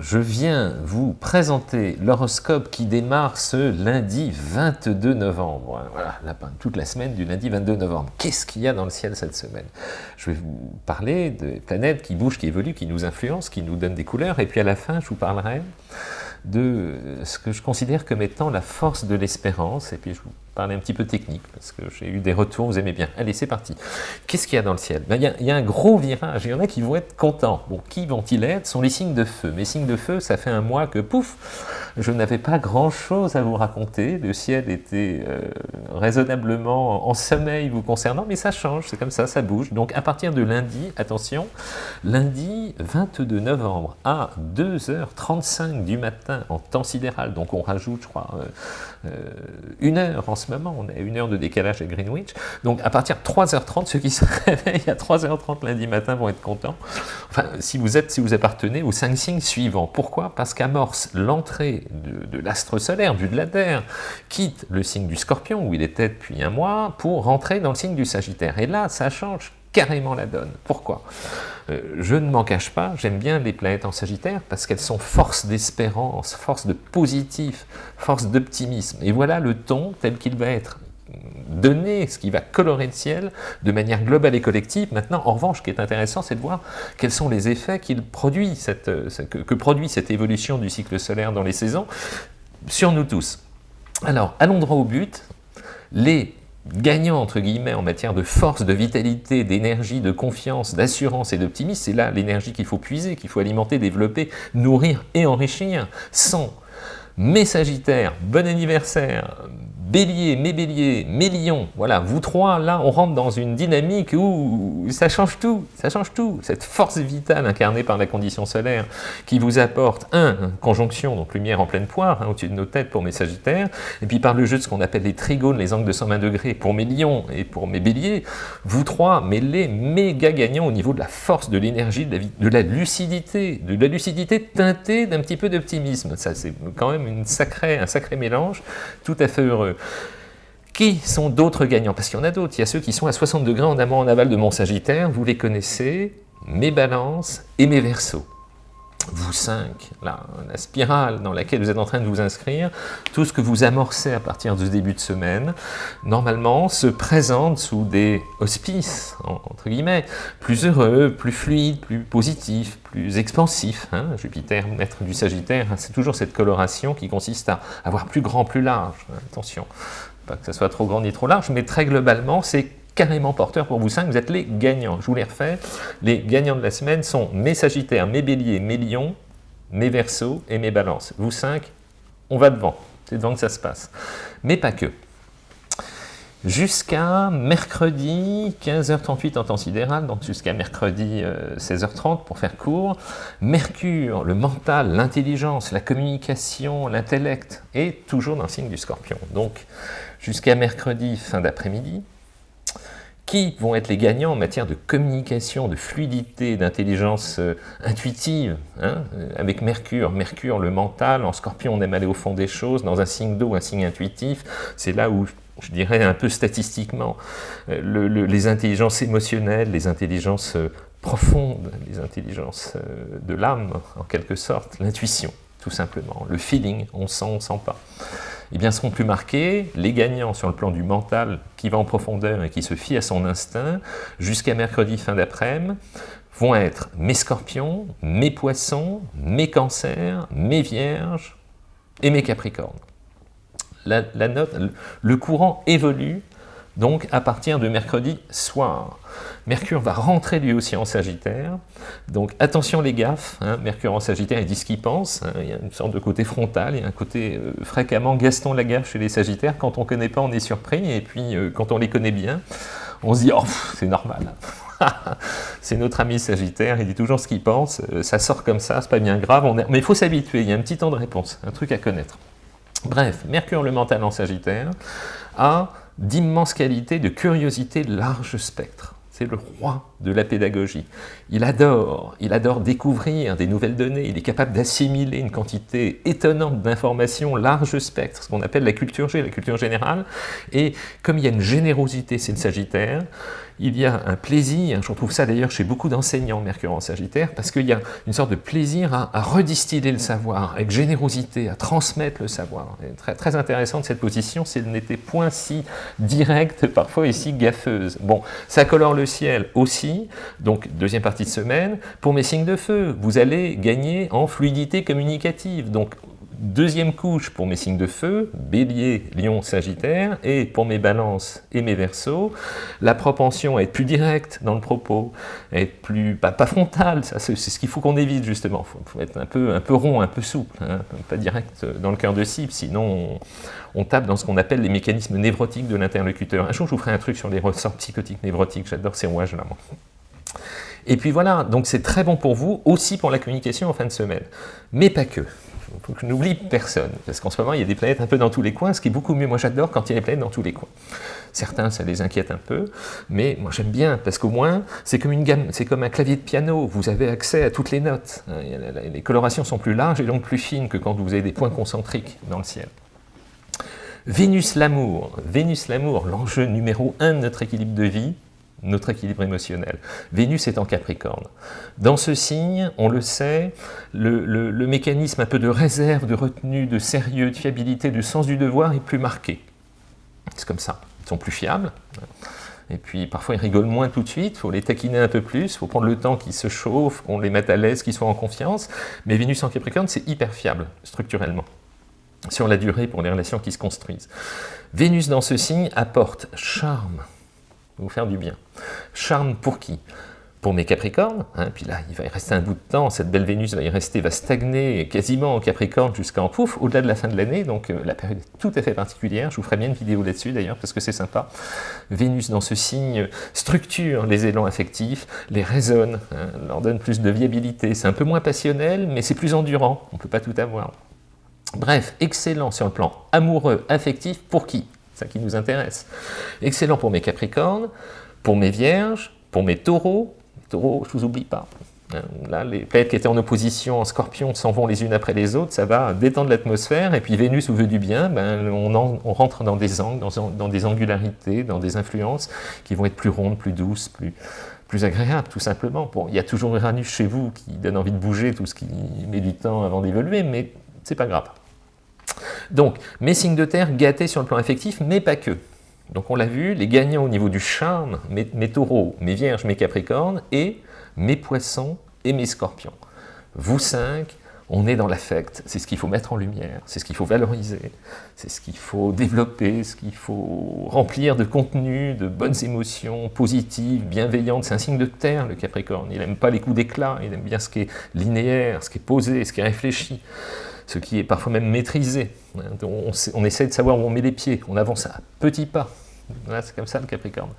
Je viens vous présenter l'horoscope qui démarre ce lundi 22 novembre. Voilà, toute la semaine du lundi 22 novembre. Qu'est-ce qu'il y a dans le ciel cette semaine? Je vais vous parler des planètes qui bougent, qui évoluent, qui nous influencent, qui nous donnent des couleurs, et puis à la fin, je vous parlerai de ce que je considère comme étant la force de l'espérance, et puis je vous parler un petit peu technique, parce que j'ai eu des retours, vous aimez bien. Allez, c'est parti. Qu'est-ce qu'il y a dans le ciel? Ben, il, y a, un gros virage, il y en a qui vont être contents. Bon, qui vont-ils être? Ce sont les signes de feu. Mes signes de feu, ça fait un mois que, pouf, je n'avais pas grand-chose à vous raconter. Le ciel était euh, raisonnablement en sommeil vous concernant, mais ça change, c'est comme ça, ça bouge. Donc à partir de lundi, attention, lundi 22 novembre à 2h35 du matin en temps sidéral, donc on rajoute, je crois, euh, une heure en ce moment, on a une heure de décalage à Greenwich, donc à partir de 3h30, ceux qui se réveillent à 3h30 lundi matin vont être contents, enfin, si vous êtes, si vous appartenez aux cinq signes suivants. Pourquoi? Parce qu'amorce l'entrée de, l'astre solaire, du de la Terre, quitte le signe du Scorpion, où il était depuis un mois, pour rentrer dans le signe du Sagittaire. Et là, ça change carrément la donne. Pourquoi? Euh, Je ne m'en cache pas, j'aime bien les planètes en Sagittaire parce qu'elles sont force d'espérance, force de positif, force d'optimisme. Et voilà le ton tel qu'il va être donné, ce qui va colorer le ciel de manière globale et collective. Maintenant, en revanche, ce qui est intéressant, c'est de voir quels sont les effets euh, que, que produit cette évolution du cycle solaire dans les saisons sur nous tous. Alors, allons droit au but. Les gagnant, entre guillemets, en matière de force, de vitalité, d'énergie, de confiance, d'assurance et d'optimisme, c'est là l'énergie qu'il faut puiser, qu'il faut alimenter, développer, nourrir et enrichir. Sans mes Sagittaires, bon anniversaire, Bélier, mes béliers, mes lions, voilà, vous trois, là, on rentre dans une dynamique où ça change tout, ça change tout. Cette force vitale incarnée par la condition solaire qui vous apporte, un, conjonction, donc lumière en pleine poire, hein, au-dessus de nos têtes pour mes sagittaires, et puis par le jeu de ce qu'on appelle les trigones, les angles de 120 degrés pour mes lions et pour mes béliers, vous trois, les méga gagnants au niveau de la force, de l'énergie, de, la lucidité, de la lucidité teintée d'un petit peu d'optimisme. Ça, c'est quand même un sacré mélange, tout à fait heureux. Qui sont d'autres gagnants? Parce qu'il y en a d'autres. Il y a ceux qui sont à 60 degrés en amont en aval de mon Sagittaire. Vous les connaissez, mes balances et mes versos vous cinq, la spirale dans laquelle vous êtes en train de vous inscrire, tout ce que vous amorcez à partir de ce début de semaine, normalement se présente sous des auspices, entre guillemets, plus heureux, plus fluides, plus positifs, plus expansifs. Hein. Jupiter, maître du Sagittaire, c'est toujours cette coloration qui consiste à avoir plus grand, plus large. Attention, pas que ça soit trop grand ni trop large, mais très globalement, c'est carrément porteur pour vous cinq, vous êtes les gagnants. Je vous les refais, les gagnants de la semaine sont mes Sagittaires, mes Béliers, mes Lions, mes Verseaux et mes Balances. Vous cinq, on va devant, c'est devant que ça se passe. Mais pas que. Jusqu'à mercredi 15h38 en temps sidéral, donc jusqu'à mercredi 16h30 euh, pour faire court, Mercure, le mental, l'intelligence, la communication, l'intellect, est toujours dans le signe du scorpion. Donc jusqu'à mercredi fin d'après-midi, qui vont être les gagnants en matière de communication, de fluidité, d'intelligence euh, intuitive, hein, euh, avec Mercure. Mercure, le mental, en scorpion, on aime aller au fond des choses, dans un signe d'eau, un signe intuitif, c'est là où, je dirais un peu statistiquement, euh, les intelligences émotionnelles, les intelligences profondes, les intelligences de l'âme, en quelque sorte, l'intuition, tout simplement, le feeling, on sent, on sent pas eh bien, seront plus marqués les gagnants sur le plan du mental qui va en profondeur et qui se fie à son instinct jusqu'à mercredi fin d'après-midi vont être mes scorpions, mes poissons, mes cancers, mes vierges et mes capricornes. La, note, le courant évolue donc à partir de mercredi soir. Mercure va rentrer lui aussi en Sagittaire, donc attention les gaffes, hein. Mercure en Sagittaire, il dit ce qu'il pense, hein. il y a une sorte de côté frontal, il y a un côté euh, fréquemment Gaston Lagaffe chez les Sagittaires, quand on ne connaît pas on est surpris, et puis euh, quand on les connaît bien, on se dit « oh, c'est normal ». c'est notre ami Sagittaire, il dit toujours ce qu'il pense, euh, ça sort comme ça, c'est pas bien grave, mais il faut s'habituer, il y a un petit temps de réponse, un truc à connaître. Bref, Mercure le mental en Sagittaire a d'immenses qualités de curiosité large spectre. C'est le roi de la pédagogie. Il adore, il adore découvrir des nouvelles données, il est capable d'assimiler une quantité étonnante d'informations, large spectre, ce qu'on appelle la culture G, la culture générale, et comme il y a une générosité, c'est le Sagittaire, il y a un plaisir, je retrouve ça d'ailleurs chez beaucoup d'enseignants Mercure en Sagittaire, parce qu'il y a une sorte de plaisir à, redistiller le savoir, avec générosité, à transmettre le savoir. très, très intéressante cette position, si elle n'était point si directe, parfois ici gaffeuse. Bon, ça colore le ciel aussi, donc deuxième partie de semaine. Pour mes signes de feu, vous allez gagner en fluidité communicative, donc Deuxième couche pour mes signes de feu, bélier, lion, sagittaire, et pour mes balances et mes versos, la propension à être plus directe dans le propos, à être plus, pas, pas frontal, c'est ce qu'il faut qu'on évite justement, il faut, être un peu, un peu rond, un peu souple, hein, pas direct dans le cœur de cible, sinon on, tape dans ce qu'on appelle les mécanismes névrotiques de l'interlocuteur. Un jour je vous ferai un truc sur les ressorts psychotiques névrotiques, j'adore ces rouages-là. Et puis voilà, donc c'est très bon pour vous, aussi pour la communication en fin de semaine, mais pas que faut je n'oublie personne, parce qu'en ce moment, il y a des planètes un peu dans tous les coins, ce qui est beaucoup mieux. Moi, j'adore quand il y a des planètes dans tous les coins. Certains, ça les inquiète un peu, mais moi, j'aime bien, parce qu'au moins, c'est comme une gamme, c'est comme un clavier de piano, vous avez accès à toutes les notes. Hein, les colorations sont plus larges et donc plus fines que quand vous avez des points concentriques dans le ciel. Vénus l'amour, Vénus l'amour, l'enjeu numéro un de notre équilibre de vie, notre équilibre émotionnel. Vénus est en Capricorne. Dans ce signe, on le sait, le, mécanisme un peu de réserve, de retenue, de sérieux, de fiabilité, de sens du devoir est plus marqué. C'est comme ça. Ils sont plus fiables. Et puis parfois ils rigolent moins tout de suite, il faut les taquiner un peu plus, il faut prendre le temps qu'ils se chauffent, qu'on les mette à l'aise, qu'ils soient en confiance. Mais Vénus en Capricorne, c'est hyper fiable, structurellement, sur la durée pour les relations qui se construisent. Vénus dans ce signe apporte charme, vous faire du bien. Charme pour qui? Pour mes Capricornes, hein, puis là, il va y rester un bout de temps, cette belle Vénus va y rester, va stagner quasiment en Capricorne jusqu'en pouf, au-delà de la fin de l'année, donc euh, la période est tout à fait particulière, je vous ferai bien une vidéo là-dessus d'ailleurs, parce que c'est sympa. Vénus dans ce signe structure les élans affectifs, les résonne, hein, leur donne plus de viabilité, c'est un peu moins passionnel, mais c'est plus endurant, on ne peut pas tout avoir. Bref, excellent sur le plan amoureux, affectif, pour qui? Ça qui nous intéresse. Excellent pour mes Capricornes, pour mes Vierges, pour mes Taureaux. Les taureaux, je ne vous oublie pas. Hein, là, les planètes qui étaient en opposition en Scorpion s'en vont les unes après les autres, ça va détendre l'atmosphère, et puis Vénus vous veut du bien, ben, on, rentre dans des angles, dans, des angularités, dans des influences qui vont être plus rondes, plus douces, plus, plus agréables, tout simplement. Bon, il y a toujours Uranus chez vous qui donne envie de bouger, tout ce qui met du temps avant d'évoluer, mais c'est pas grave. Donc, mes signes de terre gâtés sur le plan affectif, mais pas que. Donc on l'a vu, les gagnants au niveau du charme, mes, taureaux, mes vierges, mes capricornes, et mes poissons et mes scorpions. Vous cinq, on est dans l'affect, c'est ce qu'il faut mettre en lumière, c'est ce qu'il faut valoriser, c'est ce qu'il faut développer, ce qu'il faut remplir de contenu, de bonnes émotions positives, bienveillantes. C'est un signe de terre, le Capricorne. Il n'aime pas les coups d'éclat, il aime bien ce qui est linéaire, ce qui est posé, ce qui est réfléchi ce qui est parfois même maîtrisé. On, essaie de savoir où on met les pieds, on avance à petits pas. c'est comme ça le Capricorne.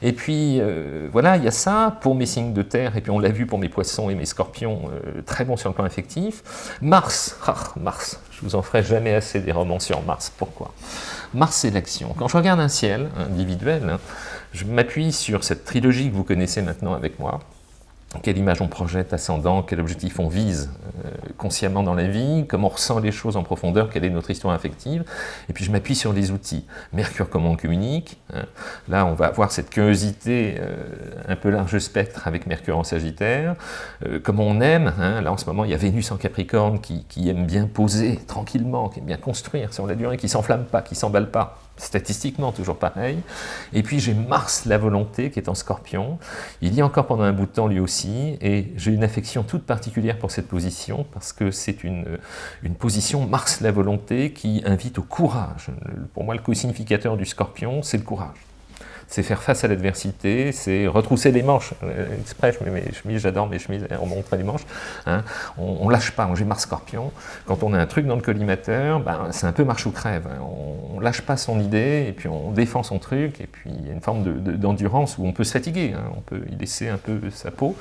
Et puis, euh, voilà, il y a ça pour mes signes de terre, et puis on l'a vu pour mes poissons et mes scorpions, euh, très bon sur le plan affectif. Mars, ah, Mars, je vous en ferai jamais assez des romans sur Mars. Pourquoi? Mars, c'est l'action. Quand je regarde un ciel individuel, hein, je m'appuie sur cette trilogie que vous connaissez maintenant avec moi, quelle image on projette ascendant, quel objectif on vise euh, consciemment dans la vie, comment on ressent les choses en profondeur, quelle est notre histoire affective, et puis je m'appuie sur les outils. Mercure, comment on communique, hein. là on va avoir cette curiosité euh, un peu large spectre avec Mercure en Sagittaire, euh, comment on aime, hein. là en ce moment il y a Vénus en Capricorne qui, aime bien poser tranquillement, qui aime bien construire sur la durée, qui s'enflamme pas, qui s'emballe pas, statistiquement toujours pareil. Et puis j'ai Mars, la volonté, qui est en scorpion. Il y a encore pendant un bout de temps lui aussi, et j'ai une affection toute particulière pour cette position, parce que c'est une, une position Mars, la volonté, qui invite au courage. Pour moi, le co-significateur du scorpion, c'est le courage c'est faire face à l'adversité, c'est retrousser les manches. Euh, exprès, je mets mes chemises, j'adore mes chemises, on montre les manches. Hein. On, on, lâche pas, j'ai Mars Scorpion. Quand on a un truc dans le collimateur, ben, c'est un peu marche ou crève. Hein. On, lâche pas son idée, et puis on défend son truc, et puis il y a une forme d'endurance où on peut se fatiguer, hein. on peut y laisser un peu sa peau,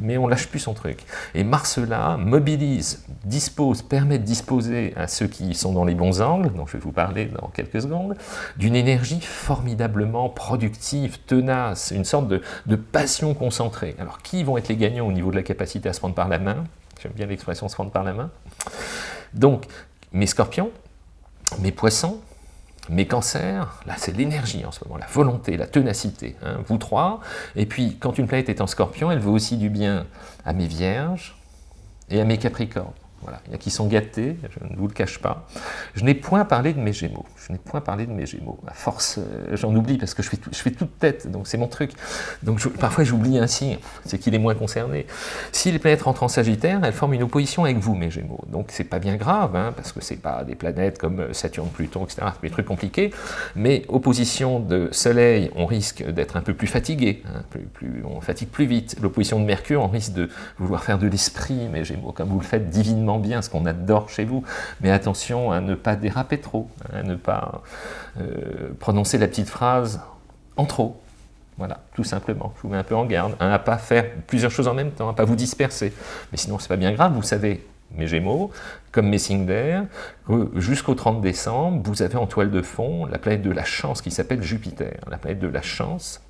mais on lâche plus son truc. Et Mars là mobilise, dispose, permet de disposer à ceux qui sont dans les bons angles, dont je vais vous parler dans quelques secondes, d'une énergie formidablement productive productive, tenace, une sorte de, passion concentrée. Alors, qui vont être les gagnants au niveau de la capacité à se prendre par la main? J'aime bien l'expression se prendre par la main. Donc, mes scorpions, mes poissons, mes cancers, là c'est l'énergie en ce moment, la volonté, la ténacité, hein, vous trois. Et puis quand une planète est en scorpion, elle veut aussi du bien à mes vierges et à mes capricornes. Il y a qui sont gâtés, je ne vous le cache pas. Je n'ai point parlé de mes gémeaux. Je n'ai point parlé de mes gémeaux. À force, euh, j'en oublie parce que je fais, toute tête, donc c'est mon truc. Donc parfois j'oublie un signe, c'est qu'il est moins concerné. Si les planètes rentrent en Sagittaire, elles forment une opposition avec vous, mes gémeaux. Donc c'est pas bien grave, hein, parce que c'est pas des planètes comme euh, Saturne, Pluton, etc. Des trucs compliqués. Mais opposition de Soleil, on risque d'être un peu plus fatigué, hein, plus, on fatigue plus vite. L'opposition de Mercure, on risque de vouloir faire de l'esprit, mes gémeaux, comme vous le faites divinement bien, ce qu'on adore chez vous, mais attention à ne pas déraper trop, à ne pas euh, prononcer la petite phrase en trop. Voilà, tout simplement. Je vous mets un peu en garde, à ne pas faire plusieurs choses en même temps, à ne pas vous disperser. Mais sinon, c'est pas bien grave, vous savez, mes Gémeaux, comme mes signes d'air, jusqu'au 30 décembre, vous avez en toile de fond la planète de la chance qui s'appelle Jupiter. La planète de la chance,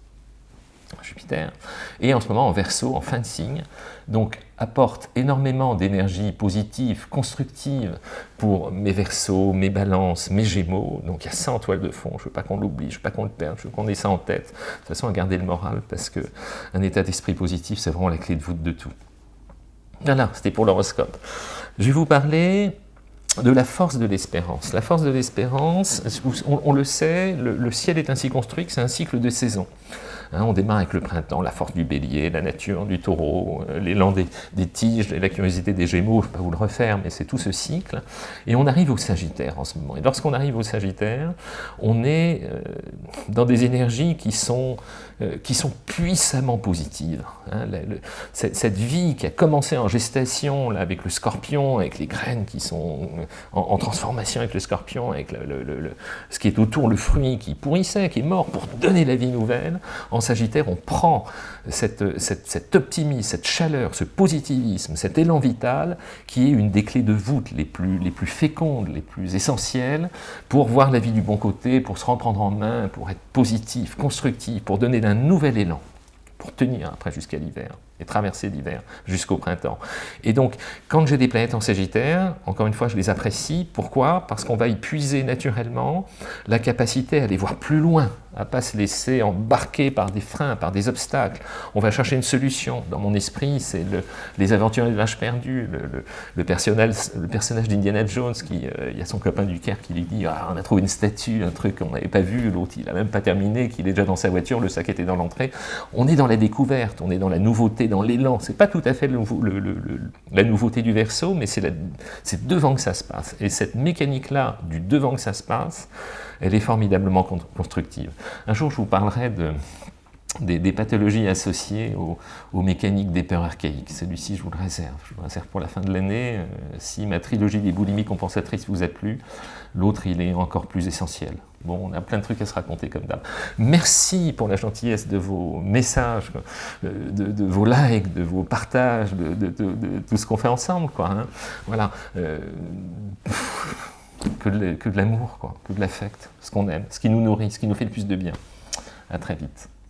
Jupiter, et en ce moment en verso, en fin de signe, donc apporte énormément d'énergie positive, constructive pour mes versos, mes balances, mes gémeaux, donc il y a ça en toile de fond, je ne veux pas qu'on l'oublie, je ne veux pas qu'on le perde, je veux qu'on ait ça en tête, de toute façon à garder le moral, parce qu'un état d'esprit positif, c'est vraiment la clé de voûte de tout. Voilà, c'était pour l'horoscope. Je vais vous parler de la force de l'espérance. La force de l'espérance, on, le sait, le ciel est ainsi construit que c'est un cycle de saisons. Hein, on démarre avec le printemps, la force du bélier, la nature du taureau, euh, l'élan des, tiges, la curiosité des gémeaux, je ne vais pas vous le refaire, mais c'est tout ce cycle. Et on arrive au sagittaire en ce moment. Et lorsqu'on arrive au sagittaire, on est euh, dans des énergies qui sont, qui sont puissamment positives. Hein. cette, vie qui a commencé en gestation là, avec le scorpion, avec les graines qui sont en, transformation avec le scorpion, avec le, ce qui est autour, le fruit qui pourrissait, qui est mort pour donner la vie nouvelle, en Sagittaire, on prend cet optimisme, cette chaleur, ce positivisme, cet élan vital, qui est une des clés de voûte les plus, les plus fécondes, les plus essentielles, pour voir la vie du bon côté, pour se reprendre en main, pour être positif, constructif, pour donner d'un nouvel élan, pour tenir après jusqu'à l'hiver et traverser l'hiver jusqu'au printemps. Et donc, quand j'ai des planètes en Sagittaire, encore une fois, je les apprécie. Pourquoi? Parce qu'on va y puiser naturellement la capacité à aller voir plus loin, à pas se laisser embarquer par des freins, par des obstacles. On va chercher une solution. Dans mon esprit, c'est le, les aventures de l'âge perdu, le, le, personnage, le personnage d'Indiana Jones, qui, euh, il y a son copain du Caire qui lui dit ah, on a trouvé une statue, un truc qu'on n'avait pas vu, l'autre il n'a même pas terminé, qu'il est déjà dans sa voiture, le sac était dans l'entrée. On est dans la découverte, on est dans la nouveauté, dans l'élan. C'est pas tout à fait la nouveauté du verso, mais c'est devant que ça se passe. Et cette mécanique-là, du devant que ça se passe, elle est formidablement constructive. Un jour, je vous parlerai de, des, pathologies associées aux, mécaniques des peurs archaïques. Celui-ci, je vous le réserve. Je vous le réserve pour la fin de l'année. Euh, si ma trilogie des boulimies compensatrices vous a plu, l'autre, il est encore plus essentiel. Bon, on a plein de trucs à se raconter comme d'hab. Merci pour la gentillesse de vos messages, euh, de, vos likes, de vos partages, de, tout ce qu'on fait ensemble. Hein. Voilà. Euh, que de, l'amour, que de l'affect, ce qu'on aime, ce qui nous nourrit, ce qui nous fait le plus de bien. À très vite.